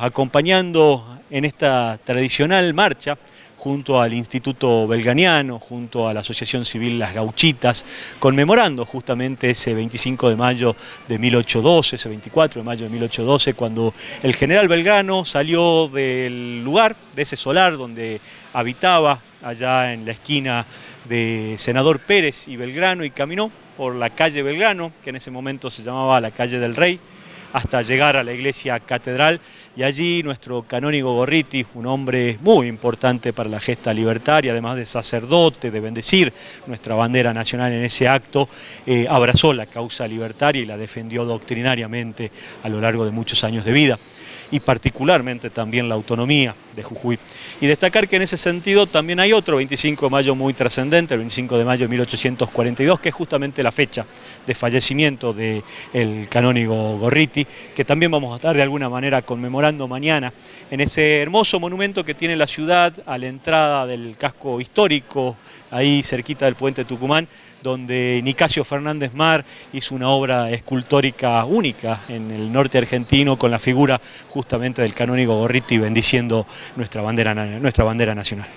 acompañando en esta tradicional marcha junto al Instituto Belganiano, junto a la Asociación Civil Las Gauchitas, conmemorando justamente ese 25 de mayo de 1812, ese 24 de mayo de 1812, cuando el general Belgrano salió del lugar, de ese solar donde habitaba, allá en la esquina de Senador Pérez y Belgrano, y caminó por la calle Belgrano, que en ese momento se llamaba la calle del Rey, hasta llegar a la iglesia catedral y allí nuestro canónigo Gorriti, un hombre muy importante para la gesta libertaria, además de sacerdote, de bendecir nuestra bandera nacional en ese acto, eh, abrazó la causa libertaria y la defendió doctrinariamente a lo largo de muchos años de vida y particularmente también la autonomía de Jujuy. Y destacar que en ese sentido también hay otro 25 de mayo muy trascendente, el 25 de mayo de 1842, que es justamente la fecha de fallecimiento del canónigo Gorriti, que también vamos a estar de alguna manera conmemorando mañana en ese hermoso monumento que tiene la ciudad a la entrada del casco histórico, ahí cerquita del puente Tucumán, donde Nicasio Fernández Mar hizo una obra escultórica única en el norte argentino con la figura justamente del canónigo Gorriti bendiciendo nuestra bandera, nuestra bandera nacional.